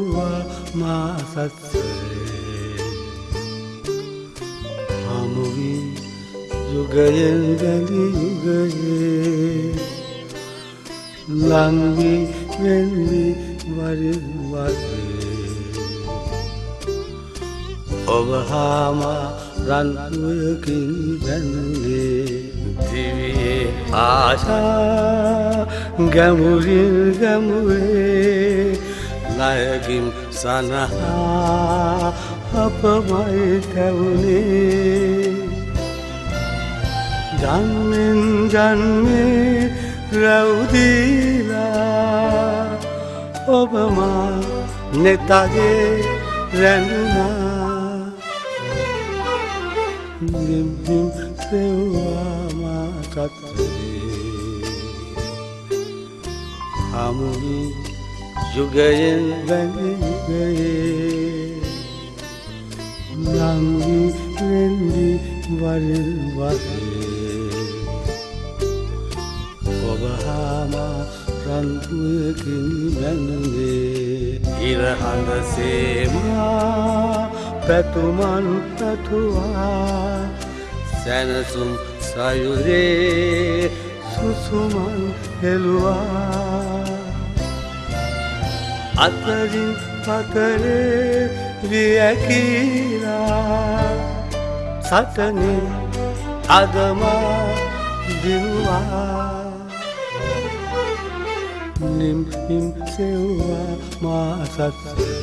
සෙව්වා මා සත්සරේ හමුවී යුගයෙන් බැඳි යුගයේ ලංවී වෙන්වි වරින් වගේ ඔබ හාමා රන්වයකින් බැන්නේ දිවියේ ආශා ගැමුරින් ගැමුවේ ලයගින් සනහා අපමයි තැවුණේ ජන්මෙන් ජන්මේ රැවදීලා ඔබමා නෙතගේ රැඳුනා නිම්හිම් සෙව්වාමා සත්වේ හමුවී යුගයෙන් වැඳිගයේ ලංවී වෙන්දි වරින් වගේ ඔබහාමා රන්තුයකින් බැඳනේ ඉරහඳ සේමා පැතුමන් පැතුවා සැනසුම් සයුරේ සුසුමන් හෙළුවා අතරින් පතරේ වියකීලා සටනේ අදමා දිනුවා. නිම්හිම් සෙව්වා මා සත්සේ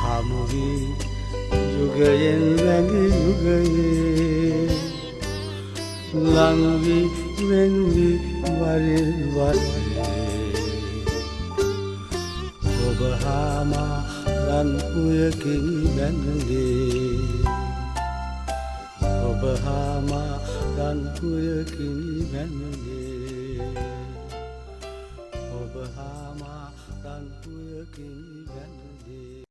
හමුවී යුගයෙන් වැඳි යුගයේ. ලංවි වෙන්වි වරින් වරේ ඔබ හාමා රන්පුයකින් බැඳලේ ඔබ හාමා රන්පුයකින් බැඳලේ ඔබ හාමා රන්පුයකින් බැඳලේ